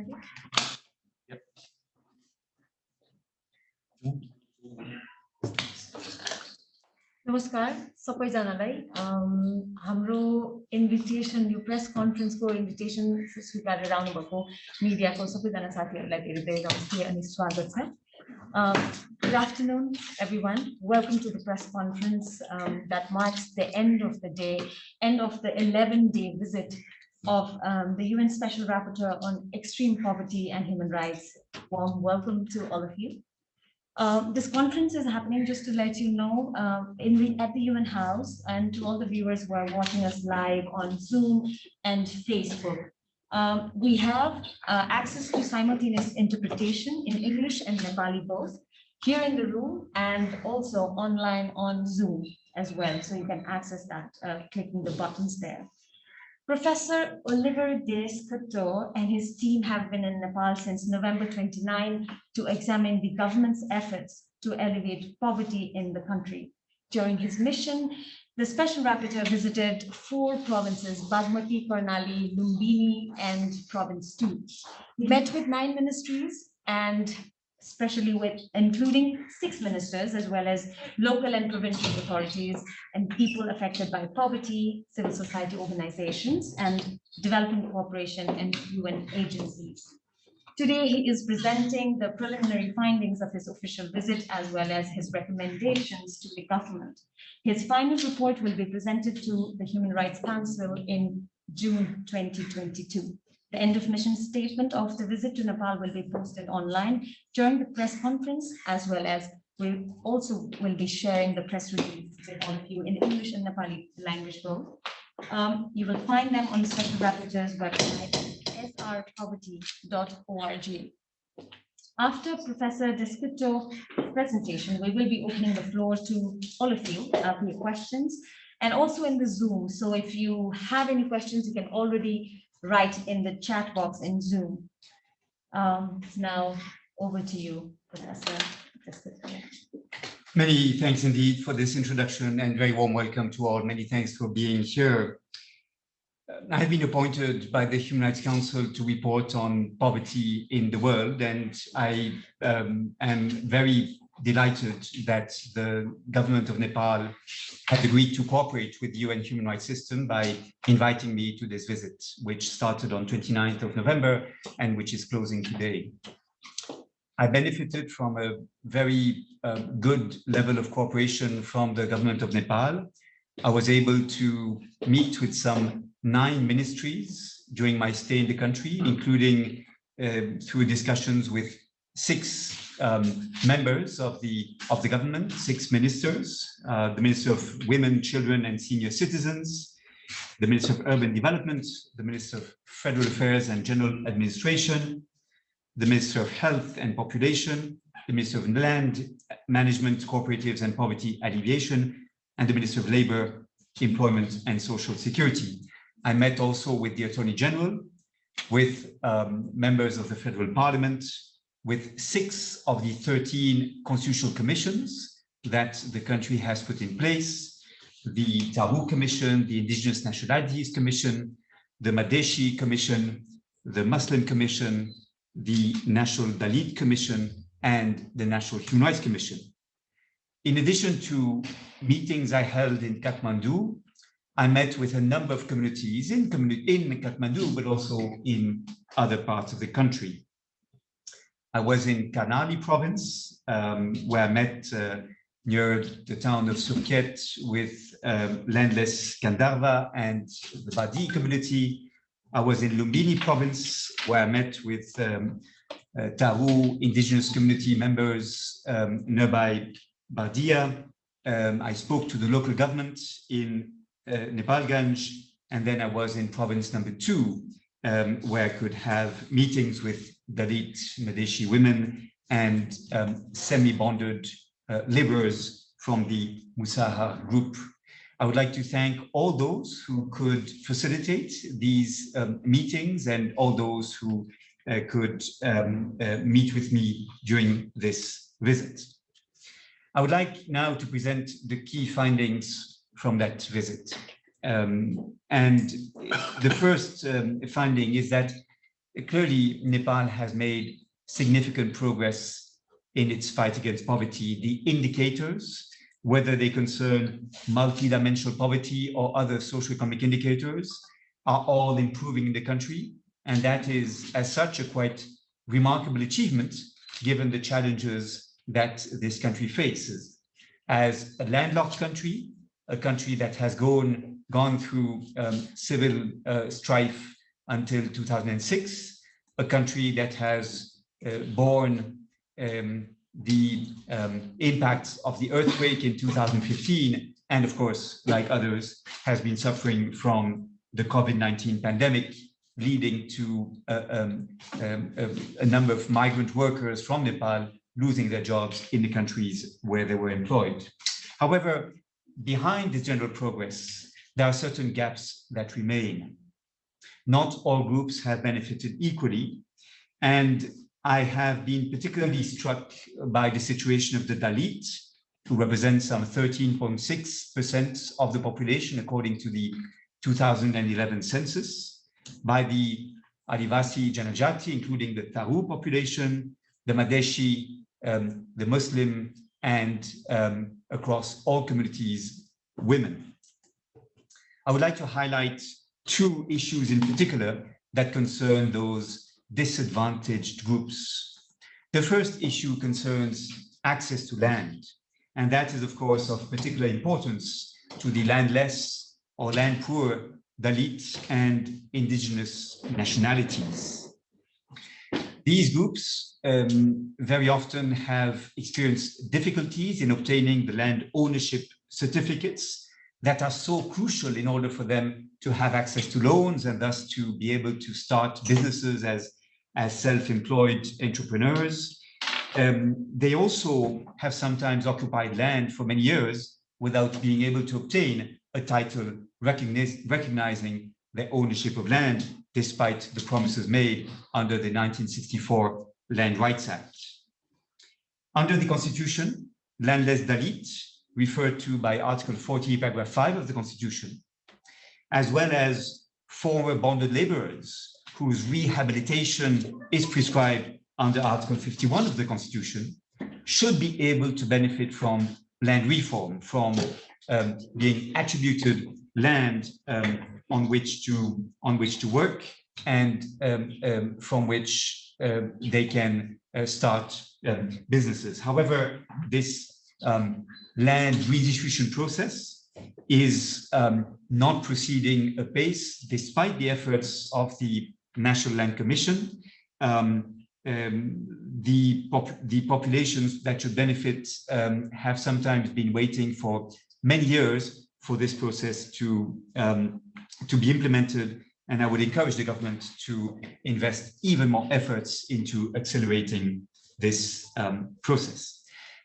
Ready? नमस्कार सबैजनालाई अम, हाम्रो इन्भिटेसन यो प्रेस कन्फरेन्सको इन्भिटेसन स्वीकारेर आउनुभएको मिडियाको सबैजना साथीहरूलाई धेरै धेरै नमस्ते अनि स्वागत छ Good afternoon, everyone. Welcome to the press conference um, that marks the end of the day, end of the 11-day visit of um, the UN Special Rapporteur on Extreme Poverty and Human Rights. Warm welcome to all of you. Uh, this conference is happening just to let you know uh, in the at the UN House and to all the viewers who are watching us live on Zoom and Facebook. Um, we have uh, access to simultaneous interpretation in English and Nepali both here in the room and also online on Zoom as well. So you can access that uh, clicking the buttons there. Professor Olivier De Schutter and his team have been in Nepal since November 29 to examine the government's efforts to alleviate poverty in the country. During his mission, the special rapporteur visited four provinces, Bagmati, Karnali, Lumbini, and Province 2. He met with nine ministries and especially with including six ministers as well as local and provincial authorities and people affected by poverty, civil society organizations, and development cooperation and UN agencies. Today, he is presenting the preliminary findings of his official visit as well as his recommendations to the government. His final report will be presented to the Human Rights Council in June 2022. The end of mission statement of the visit to Nepal will be posted online during the press conference, as well as we also will be sharing the press release with all of you in English and Nepali language both. Um, you will find them on the Special Rapporteur's website, srpoverty.org. After Professor De Schutter presentation, we will be opening the floor to all of you uh, for your questions and also in the Zoom. So if you have any questions, you can already write in the chat box in Zoom. Um, now over to you, Professor. Many thanks indeed for this introduction and very warm welcome to all. Many thanks for being here. Uh, I have been appointed by the Human Rights Council to report on poverty in the world, and I um, am very delighted that the government of Nepal had agreed to cooperate with the UN human rights system by inviting me to this visit, which started on 29th of November and which is closing today. I benefited from a very uh, good level of cooperation from the government of Nepal. I was able to meet with some nine ministries during my stay in the country, including uh, through discussions with six um, members of the of the government, six ministers, uh, the Minister of Women, Children and Senior Citizens, the Minister of Urban Development, the Minister of Federal Affairs and General Administration, the Minister of Health and Population, the Minister of Land Management, Cooperatives and Poverty Alleviation, and the Minister of Labor, Employment and Social Security. I met also with the Attorney General, with um, members of the Federal Parliament, with six of the 13 constitutional commissions that the country has put in place, the Tharu Commission, the Indigenous Nationalities Commission, the Madheshi Commission, the Muslim Commission, the National Dalit Commission, and the National Human Rights Commission. In addition to meetings I held in Kathmandu, I met with a number of communities in, in Kathmandu, but also in other parts of the country. I was in Karnali province, um, where I met uh, near the town of Surkhet with um, landless Gandharva and the Badi community. I was in Lumbini province, where I met with um, uh, Tharu indigenous community members um, nearby Bardia. Um, I spoke to the local government in uh, Nepalganj, and then I was in province number two, um, where I could have meetings with Dalit Madheshi women and um, semi-bonded uh, laborers from the Musahar group. I would like to thank all those who could facilitate these um, meetings and all those who uh, could um, uh, meet with me during this visit. I would like now to present the key findings from that visit. Um, and the first um, finding is that clearly Nepal has made significant progress in its fight against poverty. The indicators, whether they concern multidimensional poverty or other socioeconomic indicators, are all improving in the country. And that is, as such, a quite remarkable achievement given the challenges that this country faces. As a landlocked country, a country that has gone, gone through um, civil uh, strife until 2006, a country that has uh, borne um, the um, impacts of the earthquake in 2015, and of course, like others, has been suffering from the COVID-19 pandemic, leading to uh, um, um, a, a number of migrant workers from Nepal losing their jobs in the countries where they were employed. However, behind this general progress, there are certain gaps that remain. Not all groups have benefited equally, and I have been particularly struck by the situation of the Dalit, who represent some 13.6% of the population, according to the 2011 census, by the Adivasi Janajati, including the Tharu population, the Madheshi, um, the Muslim, and um, across all communities, women. I would like to highlight two issues in particular that concern those disadvantaged groups. The first issue concerns access to land, and that is, of course, of particular importance to the landless or land poor Dalit and indigenous nationalities. These groups um, very often have experienced difficulties in obtaining the land ownership certificates that are so crucial in order for them to have access to loans and thus to be able to start businesses as, as self-employed entrepreneurs. Um, they also have sometimes occupied land for many years without being able to obtain a title recognizing their ownership of land despite the promises made under the 1964 Land Rights Act. Under the Constitution, landless Dalit, referred to by Article 40, paragraph 5 of the Constitution, as well as former bonded laborers whose rehabilitation is prescribed under Article 51 of the Constitution, should be able to benefit from land reform, from um, being attributed land um, on which to on which to work and um, um, from which uh, they can uh, start um, businesses. However, this um, land redistribution process is um, not proceeding apace despite the efforts of the National Land Commission. Um, the, pop the populations that should benefit have sometimes been waiting for many years for this process to, to be implemented and I would encourage the government to invest even more efforts into accelerating this um, process.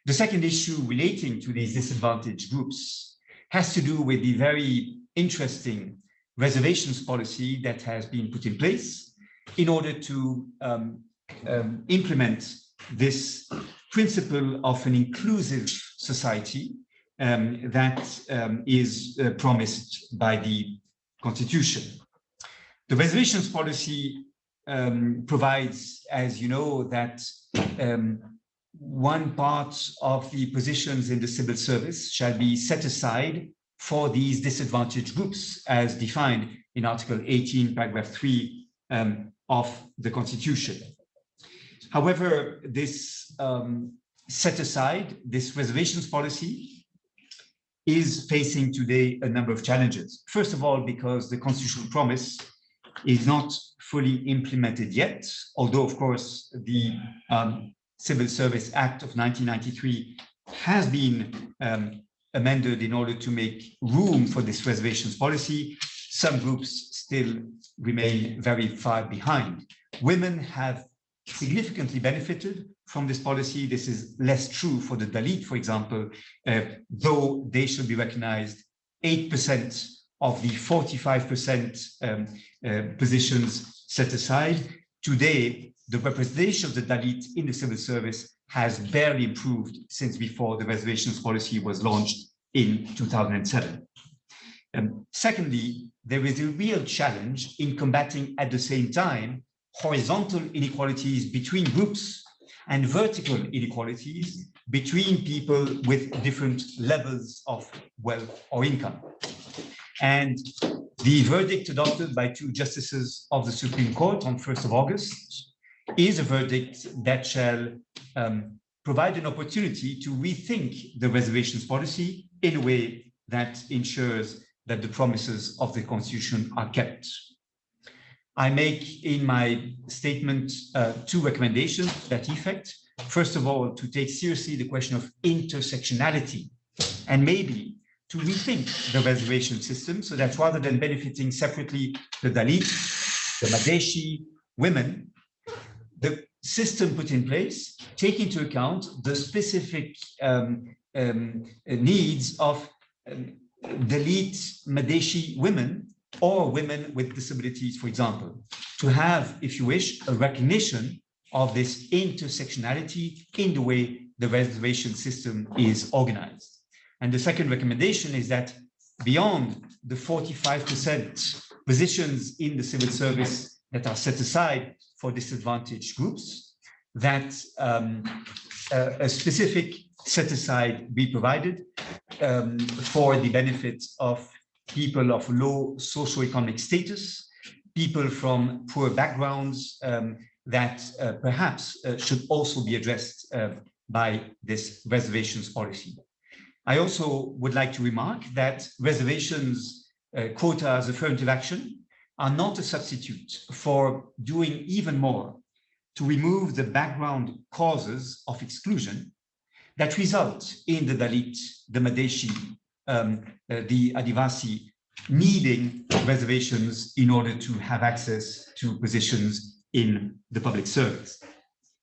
The second issue relating to these disadvantaged groups has to do with the very interesting reservations policy that has been put in place in order to um, um, implement this principle of an inclusive society um, that um, is uh, promised by the constitution. The reservations policy um, provides, as you know, that um, one part of the positions in the civil service shall be set aside for these disadvantaged groups as defined in Article 18, paragraph 3 um, of the Constitution. However, this um, set aside, this reservations policy is facing today a number of challenges. First of all, because the constitutional promise is not fully implemented yet, although, of course, the um, Civil Service Act of 1993 has been um, amended in order to make room for this reservations policy. Some groups still remain very far behind. Women have significantly benefited from this policy. This is less true for the Dalit, for example, uh, though they should be recognized 8% of the 45% um, uh, positions set aside. Today, the representation of the Dalit in the civil service has barely improved since before the reservations policy was launched in 2007. Um, secondly, there is a real challenge in combating at the same time horizontal inequalities between groups and vertical inequalities between people with different levels of wealth or income. And the verdict adopted by two justices of the Supreme Court on 1st of August is a verdict that shall um, provide an opportunity to rethink the reservations policy in a way that ensures that the promises of the Constitution are kept. I make in my statement uh, two recommendations that effect. First of all, to take seriously the question of intersectionality and maybe to rethink the reservation system so that rather than benefiting separately the Dalit, the Madheshi, women, the system put in place take into account the specific um, um, needs of um, Dalit Madheshi women or women with disabilities, for example, to have, if you wish, a recognition of this intersectionality in the way the reservation system is organized. And the second recommendation is that beyond the 45% positions in the civil service that are set aside for disadvantaged groups, that um, a, a, specific set aside be provided um, for the benefit of people of low socioeconomic status, people from poor backgrounds um, that uh, perhaps uh, should also be addressed uh, by this reservations policy. I also would like to remark that reservations, uh, quotas, affirmative action are not a substitute for doing even more to remove the background causes of exclusion that result in the Dalit, the Madheshi, um, uh, the Adivasi needing reservations in order to have access to positions in the public service.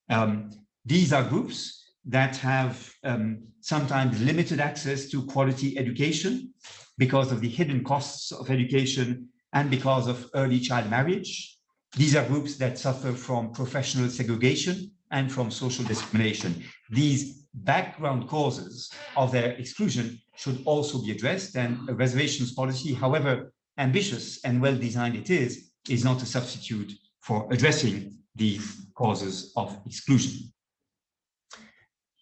Um, these are groups that have um, sometimes limited access to quality education because of the hidden costs of education and because of early child marriage. These are groups that suffer from professional segregation and from social discrimination. These background causes of their exclusion should also be addressed and a reservations policy, however ambitious and well designed it is, is not a substitute for addressing these causes of exclusion.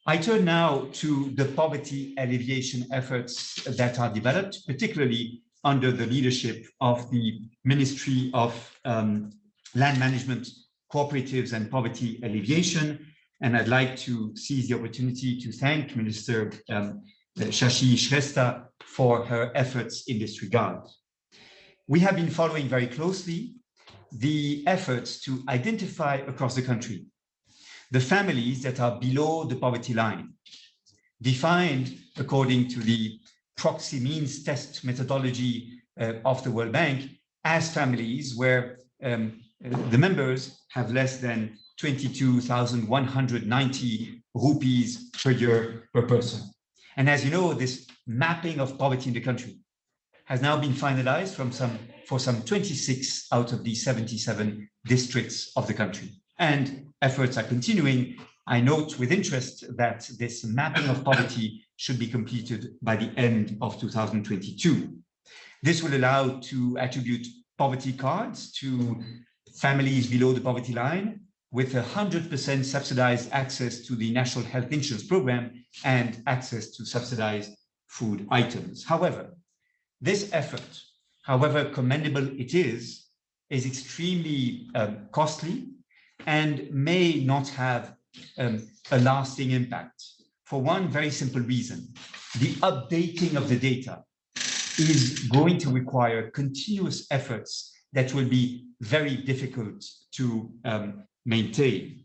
I turn now to the poverty alleviation efforts that are developed, particularly under the leadership of the Ministry of um, Land Management, Cooperatives and Poverty Alleviation. And I'd like to seize the opportunity to thank Minister um, Shashi Shrestha for her efforts in this regard. We have been following very closely the efforts to identify across the country the families that are below the poverty line, defined according to the proxy means test methodology uh, of the World Bank as families where um, the members have less than 22,190 rupees per year per person. And as you know, this mapping of poverty in the country has now been finalized from some for some 26 out of the 77 districts of the country. And efforts are continuing. I note with interest that this mapping of poverty should be completed by the end of 2022. This will allow to attribute poverty cards to families below the poverty line with 100% subsidized access to the National Health Insurance Program and access to subsidized food items. However, this effort, however commendable it is, is extremely um, costly and may not have um, a lasting impact for one very simple reason. The updating of the data is going to require continuous efforts that will be very difficult to um, maintain.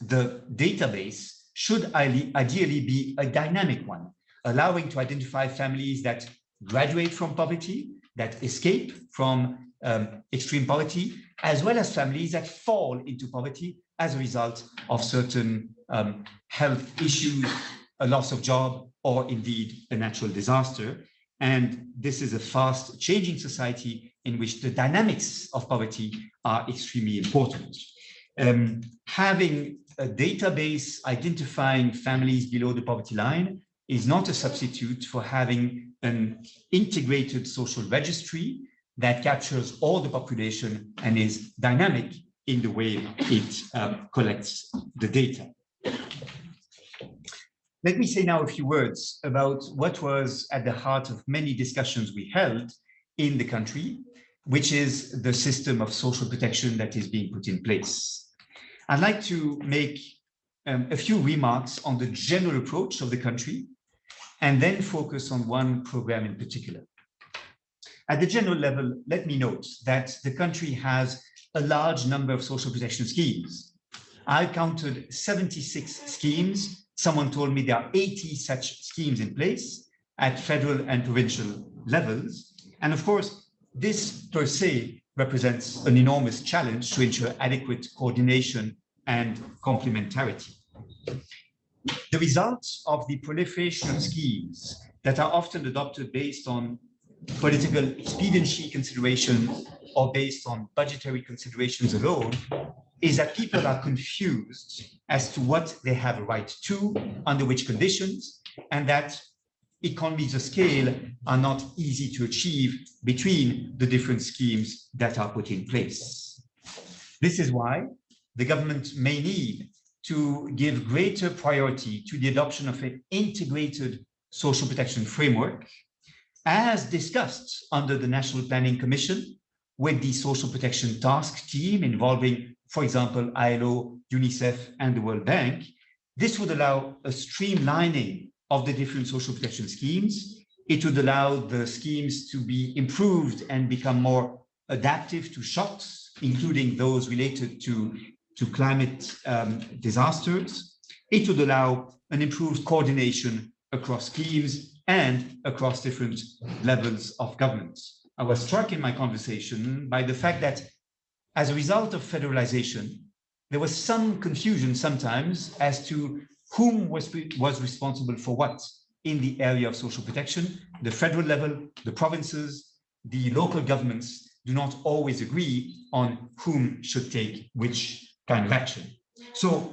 The database should ideally be a dynamic one, allowing to identify families that graduate from poverty, that escape from um, extreme poverty, as well as families that fall into poverty as a result of certain um, health issues, a loss of job, or indeed a natural disaster. And this is a fast changing society in which the dynamics of poverty are extremely important. Um, having a database identifying families below the poverty line is not a substitute for having an integrated social registry that captures all the population and is dynamic in the way it um, collects the data. Let me say now a few words about what was at the heart of many discussions we held in the country, which is the system of social protection that is being put in place. I'd like to make um, a few remarks on the general approach of the country and then focus on one program in particular. At the general level, let me note that the country has a large number of social protection schemes. I counted 76 schemes. Someone told me there are 80 such schemes in place at federal and provincial levels. And of course, this per se represents an enormous challenge to ensure adequate coordination and complementarity. The results of the proliferation of schemes that are often adopted based on political expediency considerations or based on budgetary considerations alone is that people are confused as to what they have a right to, under which conditions, and that economies of scale are not easy to achieve between the different schemes that are put in place. This is why the government may need to give greater priority to the adoption of an integrated social protection framework as discussed under the National Planning Commission with the Social Protection Task Team involving, for example, ILO, UNICEF, and the World Bank, this would allow a streamlining of the different social protection schemes. It would allow the schemes to be improved and become more adaptive to shocks, including those related to, to climate um, disasters. It would allow an improved coordination across schemes and across different levels of government. I was struck in my conversation by the fact that as a result of federalization, there was some confusion sometimes as to whom was, was responsible for what in the area of social protection. The federal level, the provinces, the local governments do not always agree on whom should take which kind of action. So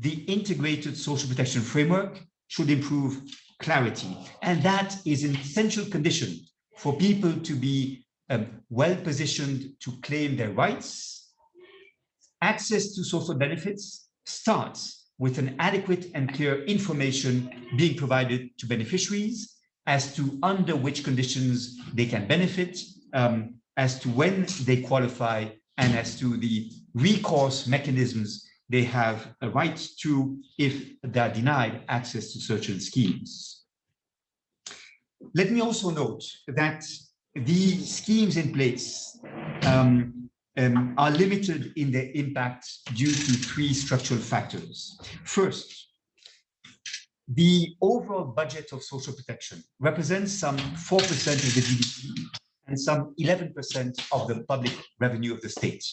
the integrated social protection framework should improve clarity. And that is an essential condition for people to be um, well positioned to claim their rights. Access to social benefits starts with an adequate and clear information being provided to beneficiaries as to under which conditions they can benefit, um, as to when they qualify, and as to the recourse mechanisms they have a right to if they are denied access to certain schemes. Let me also note that the schemes in place um, um, are limited in their impact due to three structural factors. First, the overall budget of social protection represents some 4% of the GDP and some 11% of the public revenue of the state.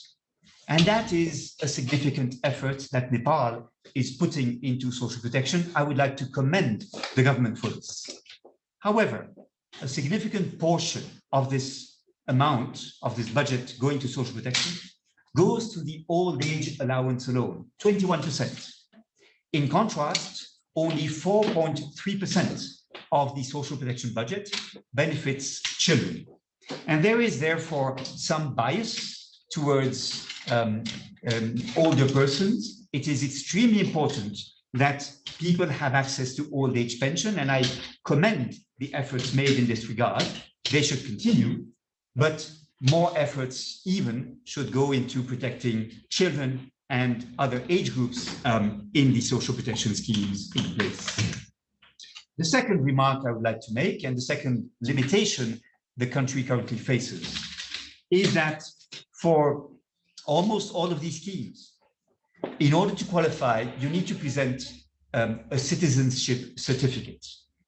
And that is a significant effort that Nepal is putting into social protection. I would like to commend the government for this. However, a significant portion of this amount of this budget going to social protection goes to the old age allowance alone, 21%. In contrast, only 4.3% of the social protection budget benefits children. And there is therefore some bias towards um, um, older persons. It is extremely important that people have access to old age pension, and I commend the efforts made in this regard. They should continue, but more efforts even should go into protecting children and other age groups um, in the social protection schemes in place. The second remark I would like to make, and the second limitation the country currently faces, is that for almost all of these schemes, in order to qualify, you need to present um, a citizenship certificate.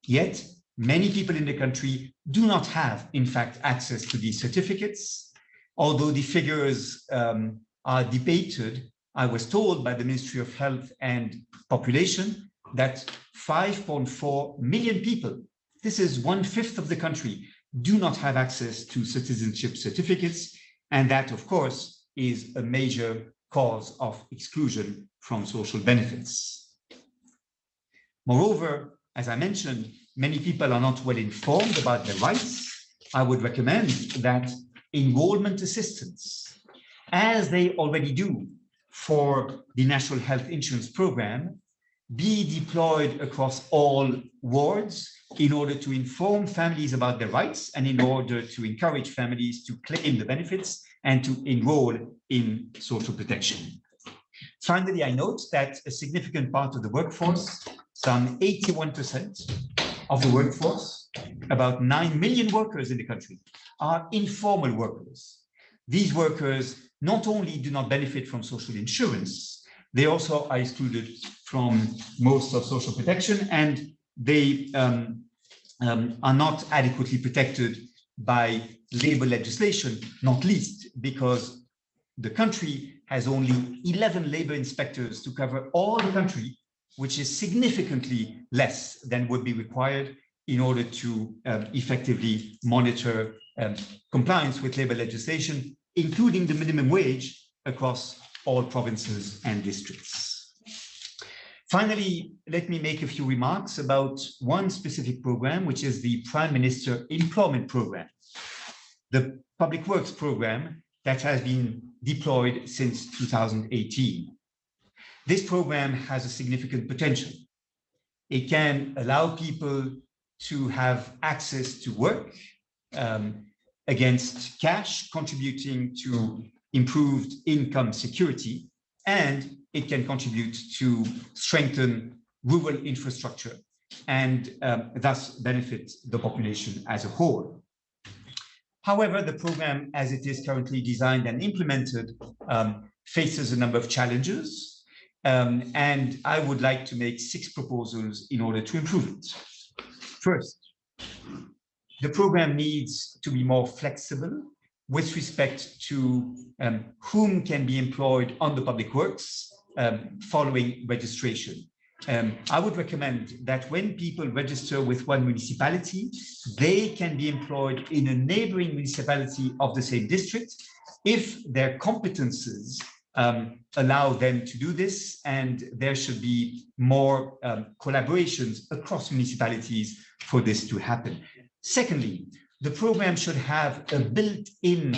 Yet, many people in the country do not have, in fact, access to these certificates. Although the figures um, are debated, I was told by the Ministry of Health and Population that 5.4 million people, this is one fifth of the country, do not have access to citizenship certificates. And that, of course, is a major cause of exclusion from social benefits. Moreover, as I mentioned, many people are not well informed about their rights. I would recommend that enrollment assistance as they already do for the National Health Insurance Program, be deployed across all wards in order to inform families about their rights and in order to encourage families to claim the benefits and to enroll in social protection. Finally, I note that a significant part of the workforce, some 81% of the workforce, about 9 million workers in the country, are informal workers. These workers not only do not benefit from social insurance, they also are excluded from most of social protection and they um, um, are not adequately protected by labor legislation, not least because the country has only 11 labor inspectors to cover all the country, which is significantly less than would be required in order to um, effectively monitor um, compliance with labor legislation, including the minimum wage across all provinces and districts. Finally, let me make a few remarks about one specific program, which is the Prime Minister Employment Program, the public works program that has been deployed since 2018. This program has a significant potential. It can allow people to have access to work um, against cash, contributing to improved income security, and it can contribute to strengthen rural infrastructure and um, thus benefit the population as a whole. However, the program as it is currently designed and implemented um, faces a number of challenges, um, and I would like to make six proposals in order to improve it. First, the program needs to be more flexible with respect to um, whom can be employed on the public works um, following registration. Um, I would recommend that when people register with one municipality, they can be employed in a neighboring municipality of the same district if their competences um, allow them to do this and there should be more um, collaborations across municipalities for this to happen. Secondly, the program should have a built-in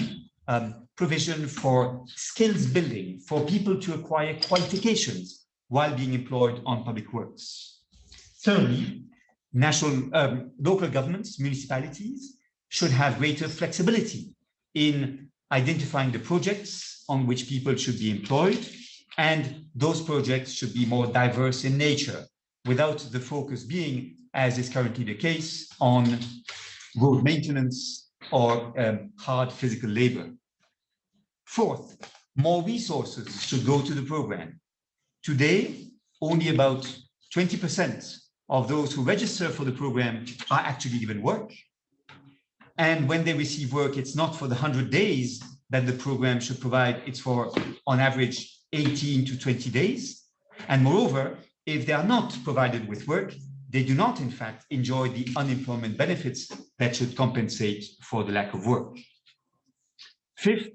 um, provision for skills building for people to acquire qualifications while being employed on public works. Thirdly, national um, local governments, municipalities should have greater flexibility in identifying the projects on which people should be employed and those projects should be more diverse in nature without the focus being, as is currently the case, on road maintenance or um, hard physical labor. Fourth, more resources should go to the program. Today, only about 20% of those who register for the program are actually given work. And when they receive work, it's not for the 100 days that the program should provide, it's for, on average, 18 to 20 days. And moreover, if they are not provided with work, they do not, in fact, enjoy the unemployment benefits that should compensate for the lack of work. Fifth,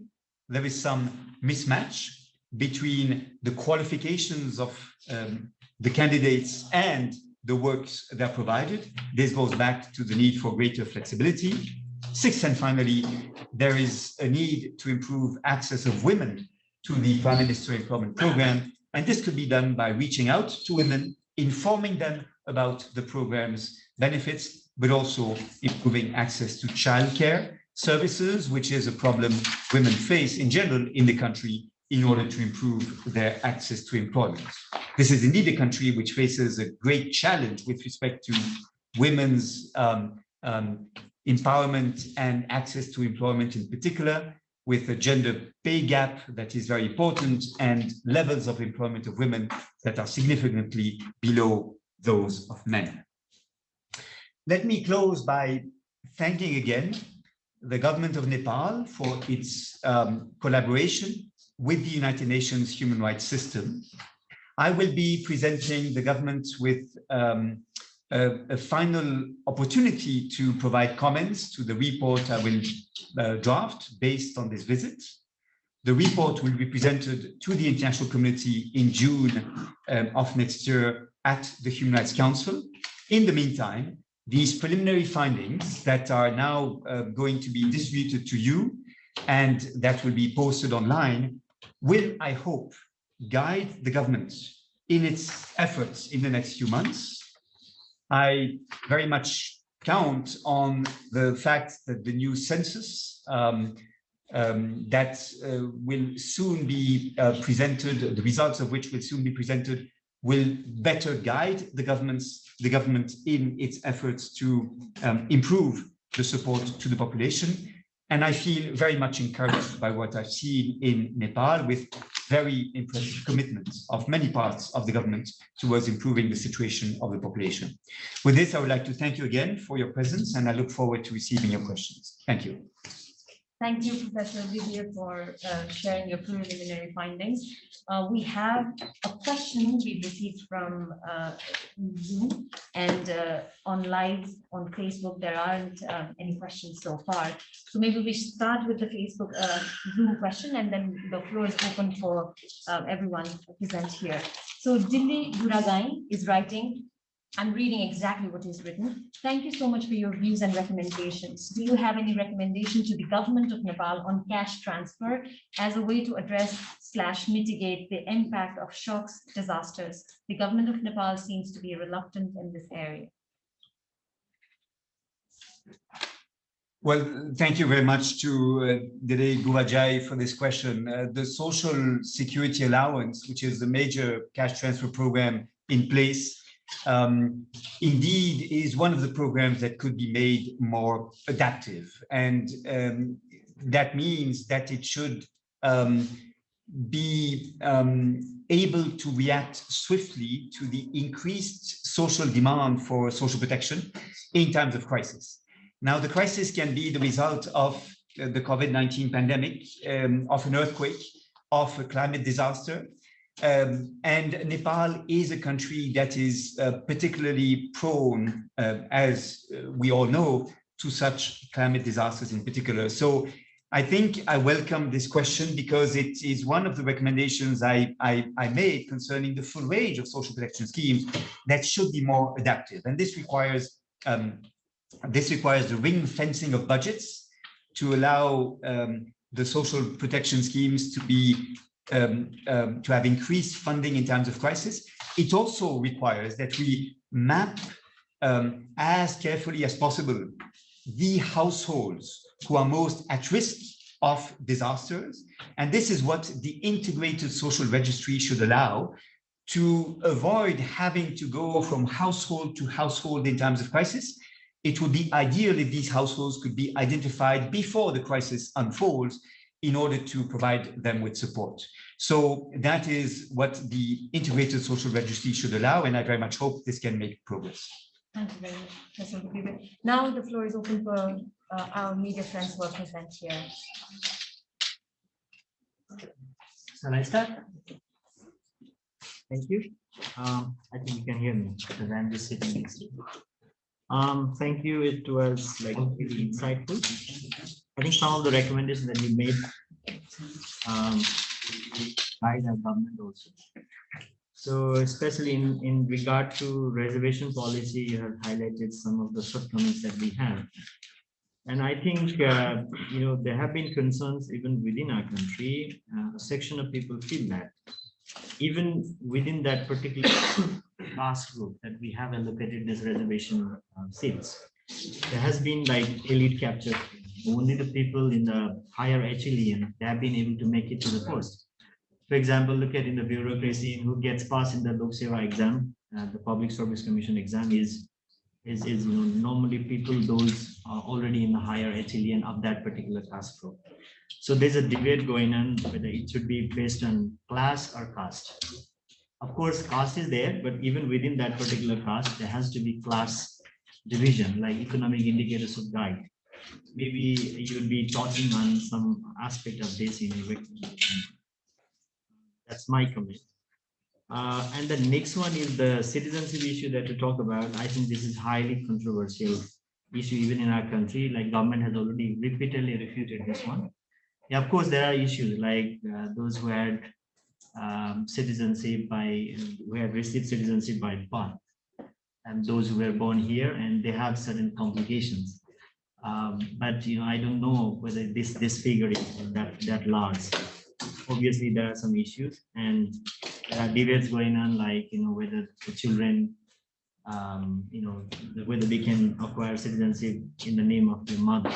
there is some mismatch between the qualifications of um, the candidates and the works that are provided. This goes back to the need for greater flexibility. Sixth and finally, there is a need to improve access of women to the Prime Minister Employment Program. And this could be done by reaching out to women, informing them about the program's benefits, but also improving access to childcare services, which is a problem women face in general in the country in order to improve their access to employment. This is indeed a country which faces a great challenge with respect to women's um, um, empowerment and access to employment in particular, with a gender pay gap that is very important and levels of employment of women that are significantly below those of men. Let me close by thanking again the government of Nepal for its um, collaboration with the United Nations human rights system. I will be presenting the government with um, a, a, final opportunity to provide comments to the report I will uh, draft based on this visit. The report will be presented to the international community in June um, of next year at the Human Rights Council. In the meantime, these preliminary findings that are now uh, going to be distributed to you and that will be posted online, will, I hope, guide the government in its efforts in the next few months. I very much count on the fact that the new census um, um, that uh, will soon be uh, presented, the results of which will soon be presented, will better guide the government's the government in its efforts to um, improve the support to the population. And I feel very much encouraged by what I've seen in Nepal with very impressive commitments of many parts of the government towards improving the situation of the population. With this, I would like to thank you again for your presence, and I look forward to receiving your questions. Thank you. Thank you, Professor Olivier, for uh, sharing your preliminary findings. Uh, we have a question we received from uh, Zoom and uh, on live on Facebook, there aren't um, any questions so far. So maybe we start with the Facebook uh, Zoom question and then the floor is open for uh, everyone present here. So Dilli Duragai is writing, I'm reading exactly what is written. Thank you so much for your views and recommendations. Do you have any recommendation to the government of Nepal on cash transfer as a way to address slash mitigate the impact of shocks, disasters? The government of Nepal seems to be reluctant in this area. Well, thank you very much to uh, Dede Gurajai for this question. Uh, the Social Security Allowance, which is the major cash transfer program in place, um, indeed is one of the programs that could be made more adaptive. And um, that means that it should um, be um, able to react swiftly to the increased social demand for social protection in times of crisis. Now, the crisis can be the result of uh, the COVID-19 pandemic, um, of an earthquake, of a climate disaster, um, and Nepal is a country that is uh, particularly prone, uh, as uh, we all know, to such climate disasters in particular. So I think I welcome this question because it is one of the recommendations I, I, I made concerning the full range of social protection schemes that should be more adaptive. And this requires um, this requires the ring fencing of budgets to allow um, the social protection schemes to be um, um, to have increased funding in times of crisis. It also requires that we map um, as carefully as possible the households who are most at risk of disasters. And this is what the integrated social registry should allow to avoid having to go from household to household in times of crisis. It would be ideal if these households could be identified before the crisis unfolds in order to provide them with support. So that is what the integrated social registry should allow, and I very much hope this can make progress. Thank you very much, Now the floor is open for uh, our media friends who are present here. Shall I start? Thank you. Um, I think you can hear me because I'm just sitting next to you. Um, thank you. It was like really insightful. I think some of the recommendations that you made um, guide our government also. So especially in, in regard to reservation policy, you have highlighted some of the shortcomings that we have. And I think, uh, you know, there have been concerns even within our country. Uh, a section of people feel that even within that particular class group that we have allocated this reservation uh, seats, there has been like elite capture. Only the people in the higher echelon they have been able to make it to the post. For example, look at in the bureaucracy who gets passed in the Lok Seva exam, uh, the Public Service Commission exam is is is you know normally people those are already in the higher echelon of that particular class group. So there's a debate going on whether it should be based on class or caste. Of course, caste is there, but even within that particular caste, there has to be class division, like economic indicators of guide. Maybe you would be talking on some aspect of this in a recommendation. That's my comment. Uh, and the next one is the citizenship issue that we talk about. I think this is highly controversial issue even in our country. Like government has already repeatedly refuted this one. Yeah, of course, there are issues like uh, those who had um, citizenship by who have received citizenship by birth, and those who were born here and they have certain complications. Um, but you know, I don't know whether this this figure is that that large. Obviously, there are some issues, and there are debates going on, like you know whether the children, um, you know, whether they can acquire citizenship in the name of their mother.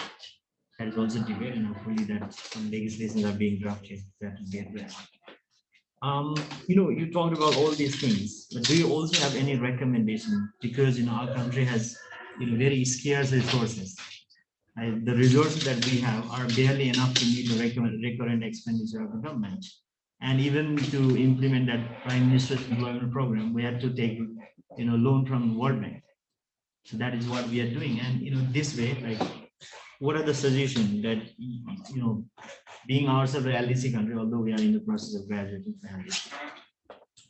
That is also debate, and hopefully that some legislations are being drafted that will be addressed. Um, you know, you talked about all these things, but do you also have any recommendation? Because, you know, our country has, you know, very scarce resources. The resources that we have are barely enough to meet the recurrent, recurrent expenditure of the government. And even to implement that prime minister's employment program, we had to take, you know, loan from World Bank. So that is what we are doing. And, you know, this way, like, what are the suggestions that, you know, being ourselves a LDC country, although we are in the process of graduating from LDC.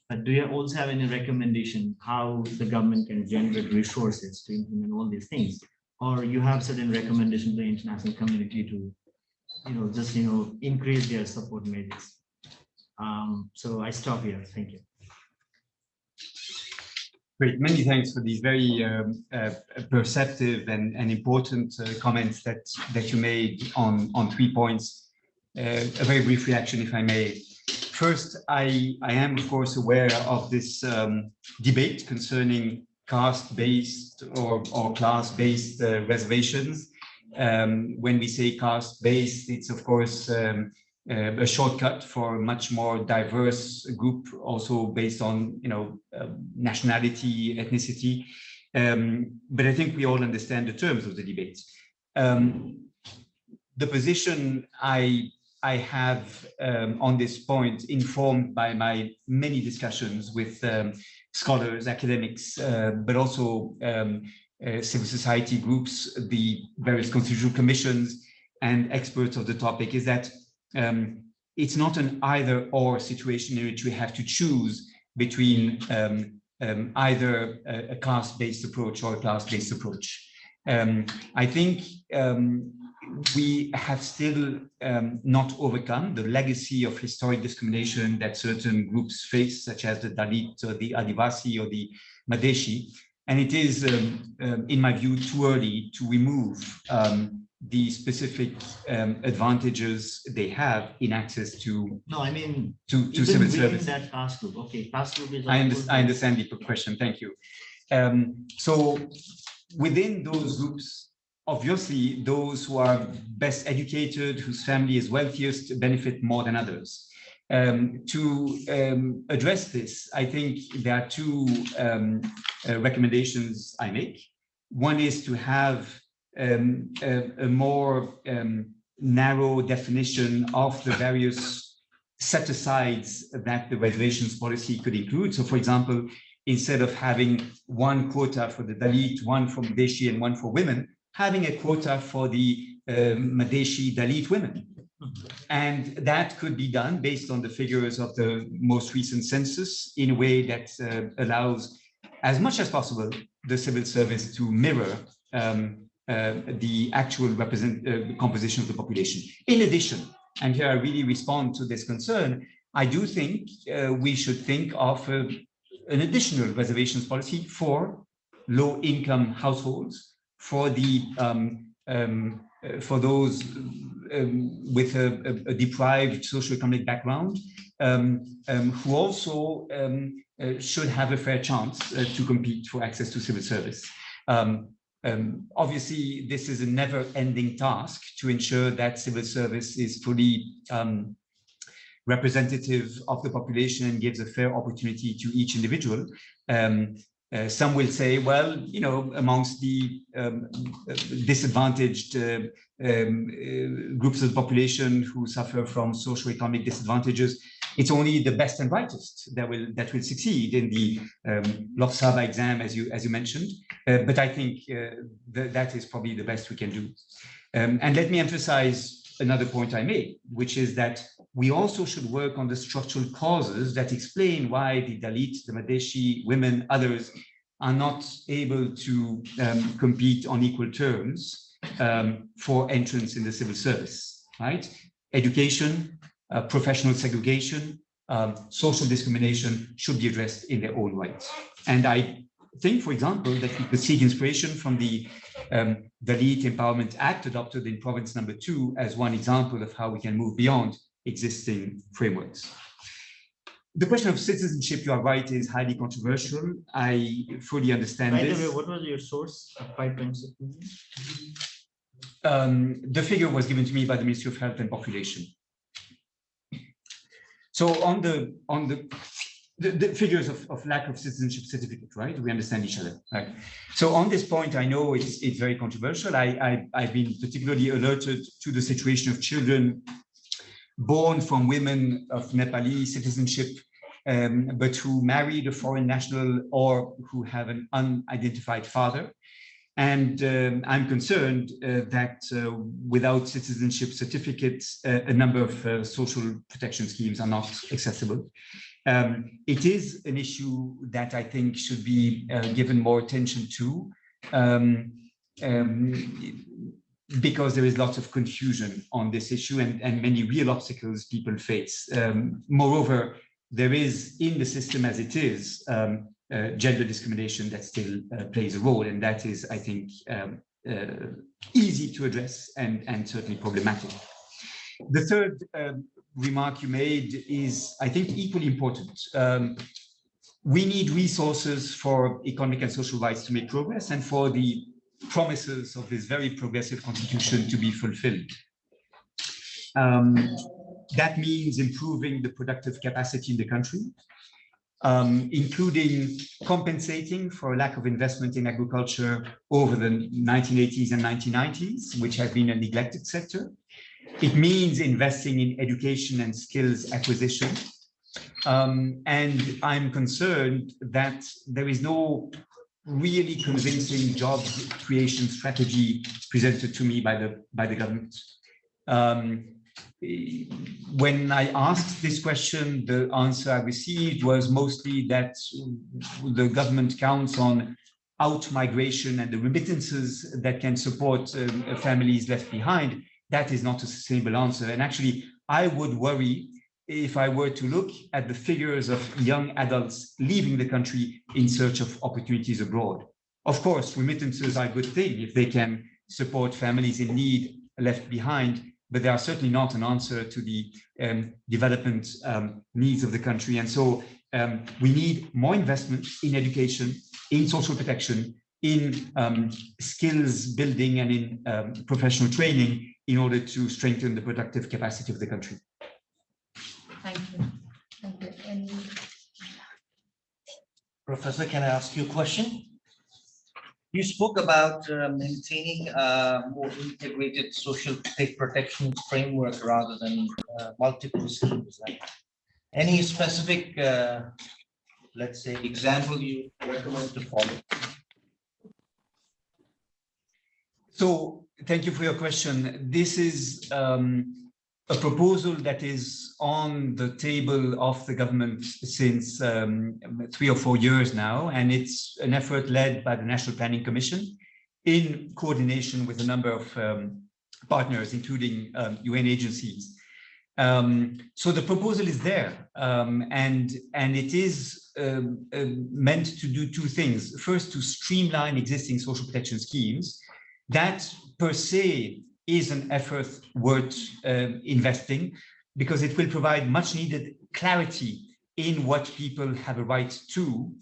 But do you also have any recommendation how the government can generate resources to implement all these things? Or you have certain recommendation to the international community to, you know, just, you know, increase their support measures? Um, so I stop here. Thank you. Great, many thanks for these very um, uh, perceptive and, and important uh, comments that, that you made on, on three points. Uh, a very brief reaction, if I may. First, I, I am, of course, aware of this um, debate concerning caste-based or, or class-based uh, reservations. Um, when we say caste-based, it's, of course, um, uh, a shortcut for a much more diverse group, also based on you know uh, nationality, ethnicity. Um, but I think we all understand the terms of the debate. Um, the position I I have um, on this point, informed by my many discussions with um, scholars, academics, uh, but also um, uh, civil society groups, the various constitutional commissions, and experts of the topic, is that um, it's not an either or situation in which we have to choose between um, um, either a, a class-based approach or a class-based approach. I think we have still um, not overcome the legacy of historic discrimination that certain groups face, such as the Dalit or the Adivasi or the Madheshi. And it is, in my view, too early to remove the specific um, advantages they have in access to No, I mean, to, to civil service. that class group, okay, class group is. I, under, I understand the question. Thank you. Um, so within those groups, obviously those who are best educated, whose family is wealthiest, benefit more than others. Um, to um, address this, I think there are two um, uh, recommendations I make. One is to have um, a, a more um, narrow definition of the various set asides that the reservations policy could include. So for example, instead of having one quota for the Dalit, one for Madheshi and one for women, having a quota for the um, Madheshi Dalit women. And that could be done based on the figures of the most recent census in a way that uh, allows as much as possible the civil service to mirror um, uh, the actual represent uh, composition of the population. In addition, and here I really respond to this concern, I do think uh, we should think of uh, an additional reservations policy for low income households, for the um, um, uh, for those um, with a, a, a deprived socioeconomic background, um, um, who also uh, should have a fair chance uh, to compete for access to civil service. Um, obviously, this is a never-ending task to ensure that civil service is fully um, representative of the population and gives a fair opportunity to each individual. Um, uh, some will say, well, you know, amongst the um, disadvantaged uh, um, uh, groups of the population who suffer from socioeconomic disadvantages, it's only the best and brightest that will that will succeed in the um, Lok Sewa exam, as you as you mentioned. Uh, but I think uh, th that is probably the best we can do. Um, and let me emphasize another point I made, which is that we also should work on the structural causes that explain why the Dalit, the Madheshi, women, others are not able to um, compete on equal terms um, for entrance in the civil service, right? Education, uh, professional segregation, um, social discrimination should be addressed in their own right. And I think, for example, that we could seek inspiration from the um, Dalit Empowerment Act adopted in province number two as one example of how we can move beyond existing frameworks. The question of citizenship, you are right, is highly controversial. I fully understand By the way, what was your source of five point six million? Um, the figure was given to me by the Ministry of Health and Population. So on the, on the, the, the figures of, of lack of citizenship certificate, right? We understand each other, right? So on this point, I know it's, it's very controversial. I, I, I've been particularly alerted to the situation of children born from women of Nepali citizenship, um, but who married a foreign national or who have an unidentified father. And um, I'm concerned uh, that uh, without citizenship certificates, uh, a number of uh, social protection schemes are not accessible. Um, it is an issue that I think should be uh, given more attention to um, um, because there is lots of confusion on this issue and, and many real obstacles people face. Um, moreover, there is in the system as it is, um, uh, gender discrimination that still uh, plays a role, and that is, I think, um, uh, easy to address and, and certainly problematic. The third um, remark you made is, I think, equally important. Um, we need resources for economic and social rights to make progress and for the promises of this very progressive constitution to be fulfilled. Um, that means improving the productive capacity in the country, um, including compensating for a lack of investment in agriculture over the 1980s and 1990s, which have been a neglected sector. It means investing in education and skills acquisition. Um, and I'm concerned that there is no really convincing job creation strategy presented to me by the by the government. Um, when I asked this question, the answer I received was mostly that the government counts on out migration and the remittances that can support um, families left behind. That is not a sustainable answer. And actually, I would worry if I were to look at the figures of young adults leaving the country in search of opportunities abroad. Of course, remittances are a good thing if they can support families in need left behind, but they are certainly not an answer to the um, development um, needs of the country. And so um, we need more investment in education, in social protection, in um, skills building and in um, professional training in order to strengthen the productive capacity of the country. Thank you. Thank you. Any Professor, can I ask you a question? You spoke about uh, maintaining a more integrated social protection framework rather than uh, multiple schemes. like Any specific, uh, let's say, example you recommend to follow? So thank you for your question. This is um, a proposal that is on the table of the government since um, three or four years now, and it's an effort led by the National Planning Commission in coordination with a number of um, partners, including um, UN agencies. Um, so the proposal is there, um, and and it is um, um, meant to do two things. First, to streamline existing social protection schemes. That per se is an effort worth um, investing because it will provide much needed clarity in what people have a right to.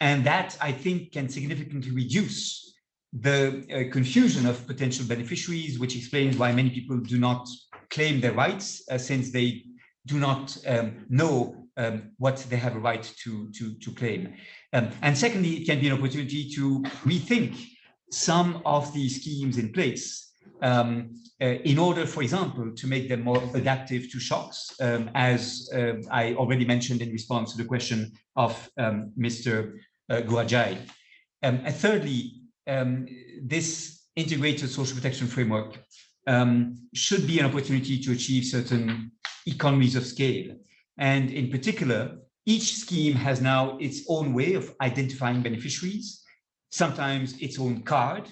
And that I think can significantly reduce the uh, confusion of potential beneficiaries, which explains why many people do not claim their rights uh, since they do not um, know um, what they have a right to, to, to claim. Um, and secondly, it can be an opportunity to rethink some of the schemes in place um, uh, in order, for example, to make them more adaptive to shocks, um, as uh, I already mentioned in response to the question of um, Mr. Uh, Guajai. Um, and thirdly, um, this integrated social protection framework should be an opportunity to achieve certain economies of scale. And in particular, each scheme has now its own way of identifying beneficiaries, sometimes its own card,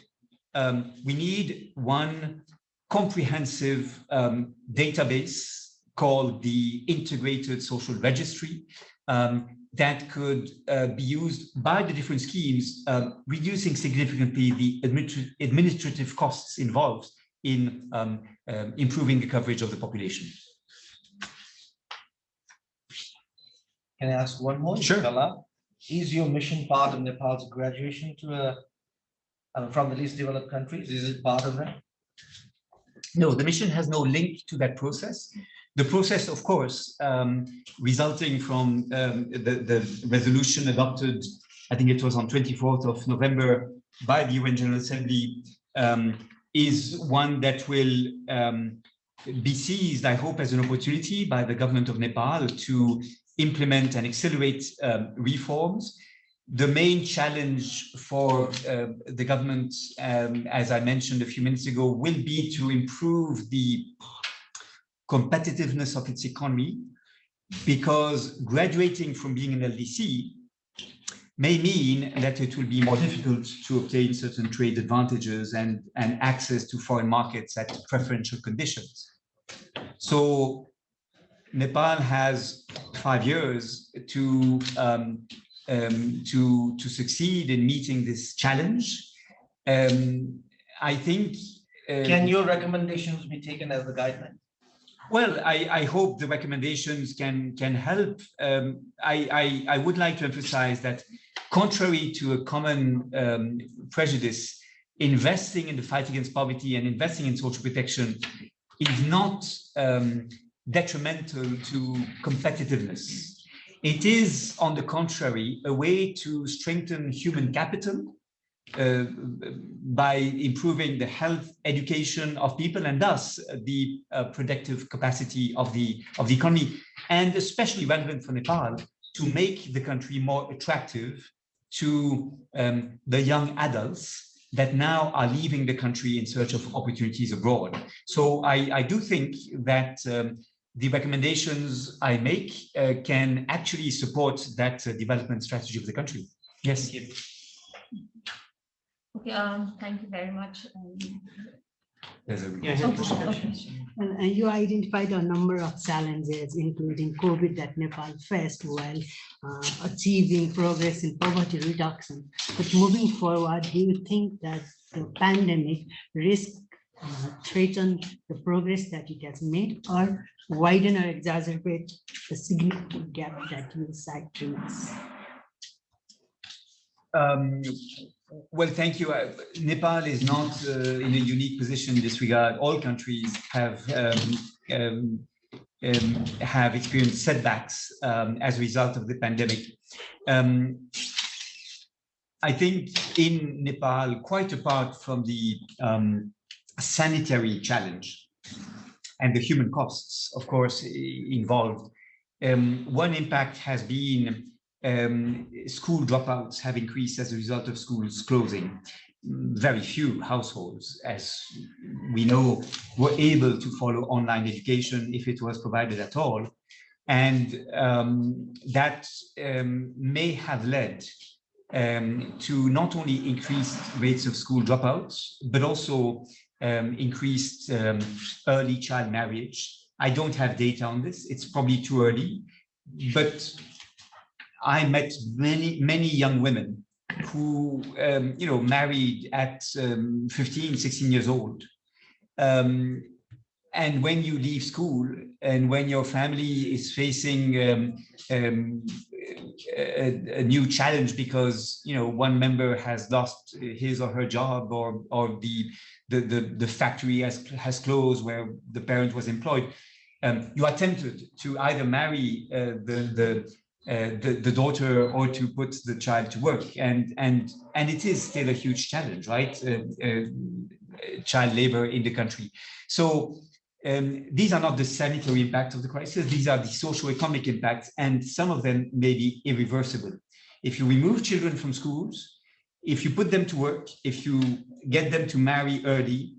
um, we need one comprehensive um, database called the Integrated Social Registry um, that could uh, be used by the different schemes, um, reducing significantly the administra- administrative costs involved in um, um, improving the coverage of the population. Can I ask one more? Sure. Is your mission part of Nepal's graduation to a, uh, from the least developed countries? Is it part of that? No, the mission has no link to that process. The process, of course, um, resulting from um, the, the resolution adopted, I think it was on 24th of November by the UN General Assembly, um, is one that will um, be seized, I hope, as an opportunity by the government of Nepal to implement and accelerate um, reforms. The main challenge for uh, the government, um, as I mentioned a few minutes ago, will be to improve the competitiveness of its economy because graduating from being an LDC may mean that it will be more difficult to obtain certain trade advantages and, and access to foreign markets at preferential conditions. So Nepal has five years to um, um, to to succeed in meeting this challenge. Um, I think. uh, Can your recommendations be taken as a guideline? well, I, I hope the recommendations can can help. Um, I, I I would like to emphasize that, contrary to a common um, prejudice, investing in the fight against poverty and investing in social protection is not um, detrimental to competitiveness. It is, on the contrary, a way to strengthen human capital uh, by improving the health education of people and thus the uh, productive capacity of the of the economy and especially relevant for Nepal to make the country more attractive to um, the young adults that now are leaving the country in search of opportunities abroad. So I, I do think that um, the recommendations I make uh, can actually support that uh, development strategy of the country. Yes. Okay, um, thank you very much. Um, There's a Yeah, I have Okay, a okay. question. And, and you identified a number of challenges, including COVID that Nepal faced while uh, achieving progress in poverty reduction. But moving forward, do you think that the pandemic risk uh, threaten the progress that it has made or widen or exacerbate the significant gap that you cite remains? Um, well, thank you. Uh, Nepal is not uh, in a unique position in this regard. All countries have um, um, um, have experienced setbacks um, as a result of the pandemic. Um, I think in Nepal, quite apart from the um, sanitary challenge and the human costs, of course, involved, um, one impact has been um, school dropouts have increased as a result of schools closing. Very few households, as we know, were able to follow online education if it was provided at all. And um, that um, may have led um, to not only increased rates of school dropouts, but also um, increased um, early child marriage. I don't have data on this. It's probably too early, but I met many, many young women who, um, you know, married at um, 15, 16 years old. Um, and when you leave school and when your family is facing um, um, a, a new challenge because, you know, one member has lost his or her job or, or the, the, the, the factory has, has closed where the parent was employed, um, you are tempted to either marry uh, the, the, uh, the, the daughter or to put the child to work. And, and, and it is still a huge challenge, right? Uh, uh, child labor in the country. So um, these are not the sanitary impacts of the crisis. These are the socio-economic impacts, and some of them may be irreversible. If you remove children from schools, if you put them to work, if you get them to marry early,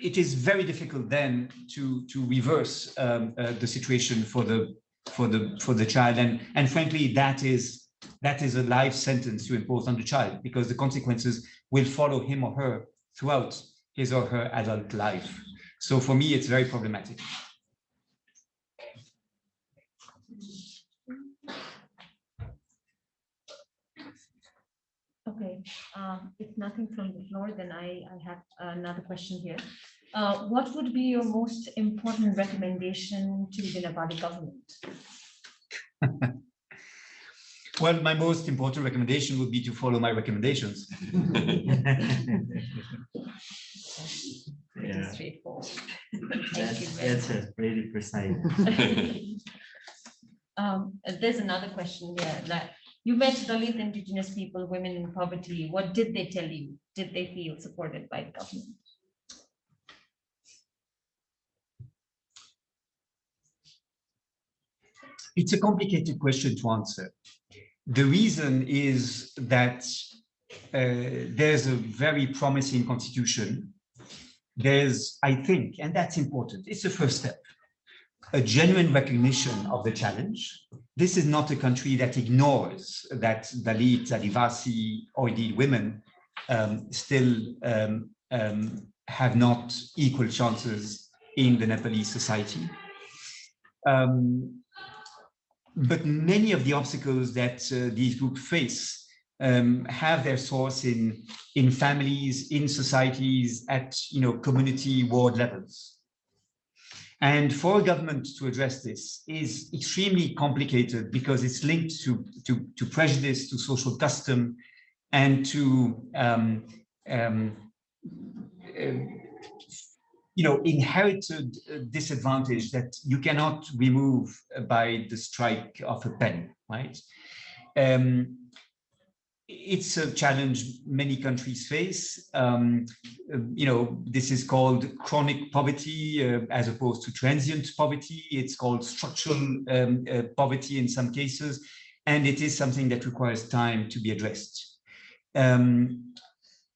it is very difficult then to to reverse um, uh, the situation for the for the for the child and and frankly that is that is a life sentence to impose on the child because the consequences will follow him or her throughout his or her adult life so for me, it's very problematic. Okay, um, if nothing from the floor, then I, I have another question here. Uh, what would be your most important recommendation to the Nepali government? well, my most important recommendation would be to follow my recommendations. Pretty Yeah. straightforward. Thank you That's, very that's a really precise. Um, there's another question here, that you met Dalit indigenous people, women in poverty. What did they tell you? Did they feel supported by the government? It's a complicated question to answer. The reason is that uh, there's a very promising constitution. There's, I think, and that's important, it's the first step, a genuine recognition of the challenge. This is not a country that ignores that Dalit, Adivasi, or indeed women um, still um, um, have not equal chances in the Nepalese society. Um, but many of the obstacles that uh, these groups face um, have their source in in families, in societies, at you know community ward levels. And for a government to address this is extremely complicated because it's linked to to, to prejudice, to social custom, and to um, um, you know, inherited disadvantage that you cannot remove by the strike of a pen, right? Um, it's a challenge many countries face. Um, you know, this is called chronic poverty uh, as opposed to transient poverty. It's called structural um, uh, poverty in some cases, and it is something that requires time to be addressed. Um,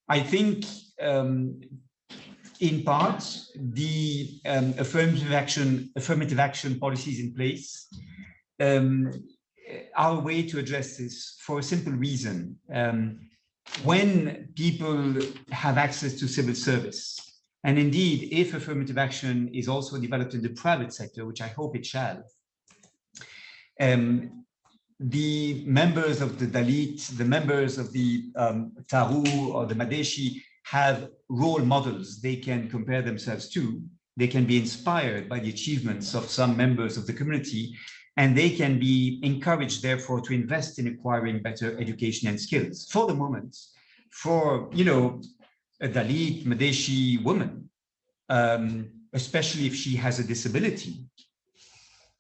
I think um, in part, the um, affirmative action affirmative action policies in place a way to address this for a simple reason. Um, when people have access to civil service, and indeed, if affirmative action is also developed in the private sector, which I hope it shall, um, the members of the Dalit, the members of the um, Tharu or the Madheshi have role models they can compare themselves to. They can be inspired by the achievements of some members of the community, and they can be encouraged, therefore, to invest in acquiring better education and skills. For the moment, for you know, a Dalit Madheshi woman, um, especially if she has a disability,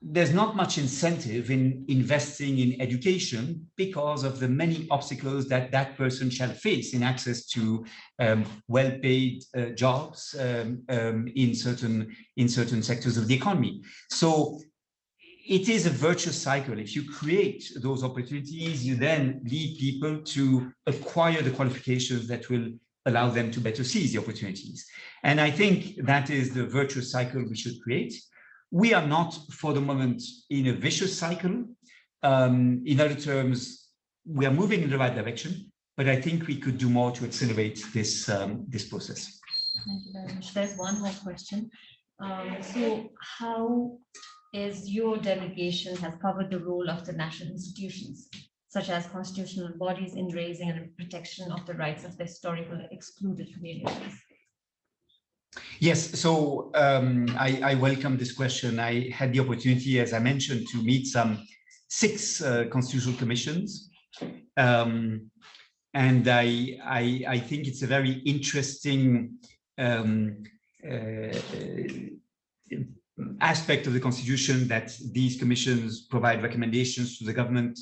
there's not much incentive in investing in education because of the many obstacles that that person shall face in access to um, well-paid uh, jobs um, um, in certain in certain sectors of the economy. So it is a virtuous cycle. If you create those opportunities, you then lead people to acquire the qualifications that will allow them to better seize the opportunities. And I think that is the virtuous cycle we should create. We are not, for the moment, in a vicious cycle. Um, in other terms, we are moving in the right direction, but I think we could do more to accelerate this, um, this process. Thank you very much. There's one more question. Um, so how is your delegation has covered the role of the national institutions, such as constitutional bodies in raising and protection of the rights of the historical excluded communities? Yes, so um, I, I, welcome this question. I had the opportunity, as I mentioned, to meet some six uh, constitutional commissions. Um, and I, I, I, think it's a very interesting um, uh, aspect of the constitution that these commissions provide recommendations to the government,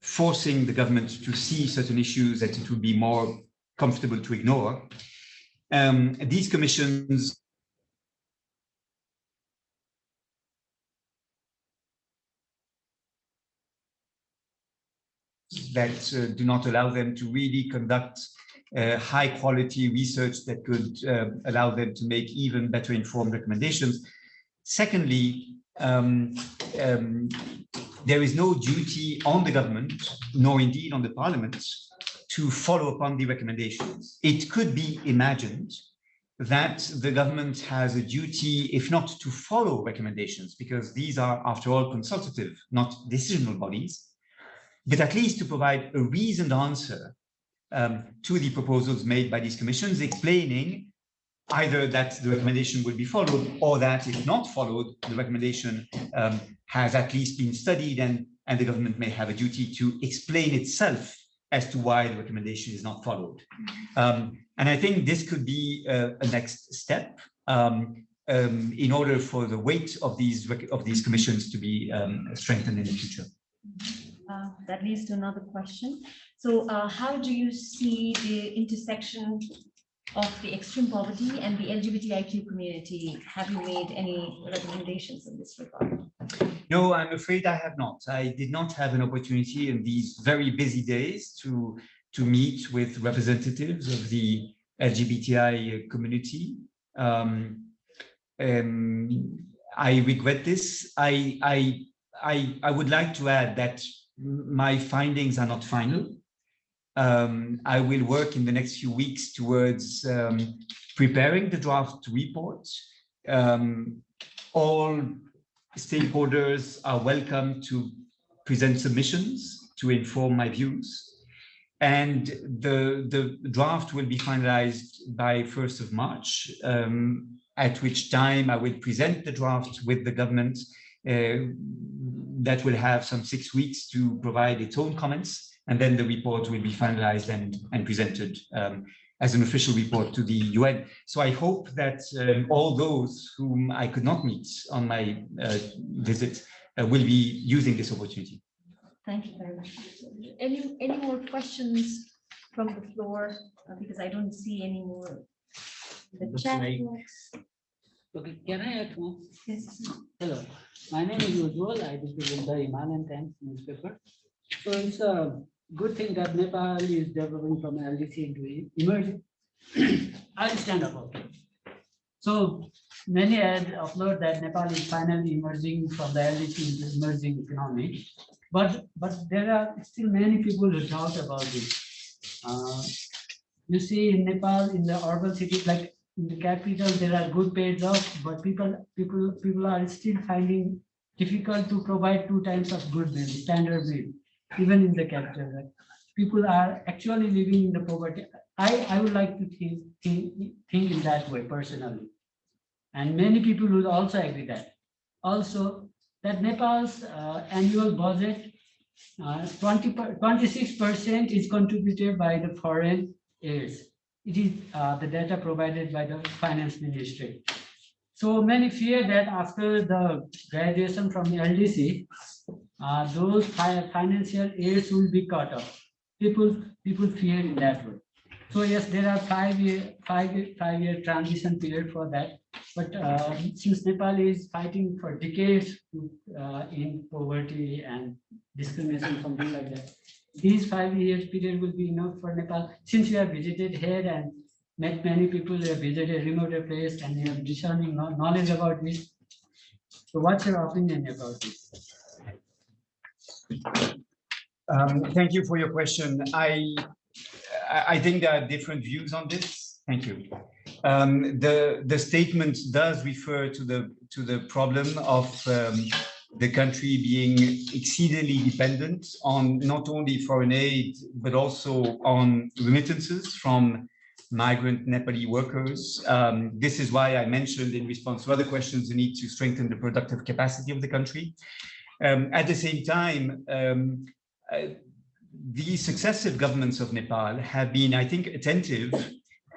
forcing the government to see certain issues that it would be more comfortable to ignore. Um, these commissions that uh, do not allow them to really conduct uh, high quality research that could uh, allow them to make even better informed recommendations. Secondly, um, um, there is no duty on the government, nor indeed on the parliament, to follow upon the recommendations. It could be imagined that the government has a duty, if not to follow recommendations, because these are, after all, consultative, not decisional bodies, but at least to provide a reasoned answer um, to the proposals made by these commissions, explaining either that the recommendation will be followed or that if not followed, the recommendation um, has at least been studied and, and the government may have a duty to explain itself as to why the recommendation is not followed. Um, and I think this could be a, a next step um, um, in order for the weight of these of these commissions to be um, strengthened in the future. Uh, That leads to another question. So uh, how do you see the intersection of the extreme poverty and the LGBTIQ community? Have you made any recommendations in this regard? No, I'm afraid I have not. I did not have an opportunity in these very busy days to, to meet with representatives of the LGBTI community. Um, um, I regret this. I, I, I, I would like to add that my findings are not final. Um, I will work in the next few weeks towards um, preparing the draft report. Um, all stakeholders are welcome to present submissions to inform my views. And the, the draft will be finalized by 1st of March, um, at which time I will present the draft with the government uh, that will have some six weeks to provide its own comments. And then the report will be finalized and, and presented um, as an official report to the UN. So I hope that um, all those whom I could not meet on my uh, visit uh, will be using this opportunity. Thank you very much. Any, any more questions from the floor? Uh, Because I don't see any more. The chat box. Okay, can I add one? Yes. Hello, my name is Ujjwal. I represent the Himalayan Times newspaper. So it's a good thing that Nepal is developing from LDC into emerging. I'll stand up. okay. So many had upload that Nepal is finally emerging from the LDC into emerging economy. But, but there are still many people who doubt about this. Uh, You see in Nepal, in the urban cities, like in the capital, there are good paid jobs, but people, people, people are still finding difficult to provide two times of good meal, standard meal, even in the capital. right? People are actually living in the poverty. I, I would like to think, think, think in that way personally. And many people would also agree that. Also, that Nepal's uh, annual budget, uh, 20, 26% is contributed by the foreign aids. It is uh, the data provided by the finance ministry. So many fear that after the graduation from the LDC, uh, those fi- financial aids will be cut off. People, people fear in that way. So yes, there are five year, five, year- five year transition period for that. But uh, since Nepal is fighting for decades uh, in poverty and discrimination, something like that, these five years period will be enough for Nepal, since you have visited here and met many people, you have visited remote place and you have discerning knowledge about this. So what's your opinion about this? Um, thank you for your question. I, I, think there are different views on this. Thank you. Um, the, the statement does refer to the, to the problem of um, the country being exceedingly dependent on not only foreign aid, but also on remittances from migrant Nepali workers. Um, this is why I mentioned in response to other questions, the need to strengthen the productive capacity of the country. Um, at the same time, um, uh, the successive governments of Nepal have been, I think, attentive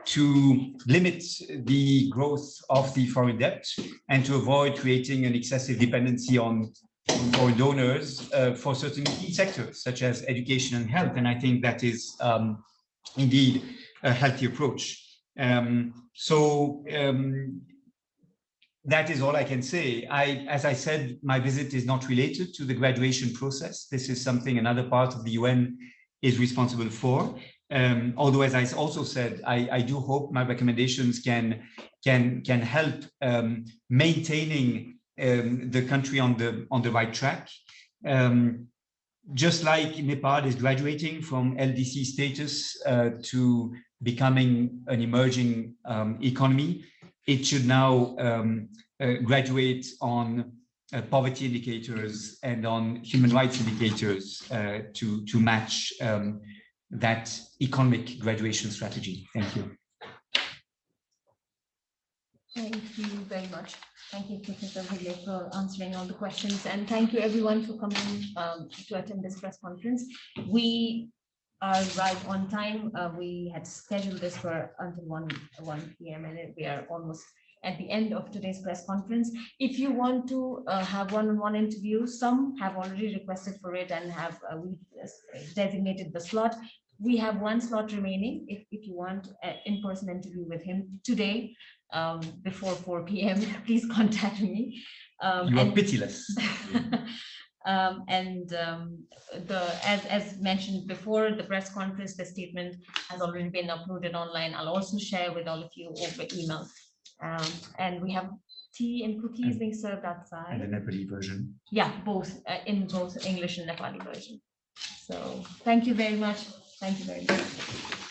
to limit the growth of the foreign debt and to avoid creating an excessive dependency on foreign donors uh, for certain key sectors such as education and health. And I think that is um, indeed a healthy approach. Um, so um, that is all I can say. I, as I said, my visit is not related to the graduation process. This is something another part of the UN is responsible for. Um, although, as I also said, I, I do hope my recommendations can can can help um, maintaining um, the country on the on the right track. Um, just like Nepal is graduating from LDC status uh, to becoming an emerging um, economy, it should now um, uh, graduate on uh, poverty indicators and on human rights indicators uh, to to match um, that economic graduation strategy. Thank you. Thank you very much. Thank you, Professor Higley, for answering all the questions, and thank you everyone for coming um, to attend this press conference. We are right on time. Uh, We had scheduled this for until one, one P M, and we are almost at the end of today's press conference. If you want to uh, have one-on-one interview, some have already requested for it and have uh, we designated the slot. We have one slot remaining. If, if you want an in-person interview with him today, um, before four P M, please contact me. Um, You are pitiless. Um, and, um, the, as, as mentioned before, the press conference, the statement has already been uploaded online. I'll also share with all of you over email. Um, and we have tea and cookies being served outside. And the Nepali version. Yeah, both, uh, in both English and Nepali version. So, thank you very much. Thank you very much.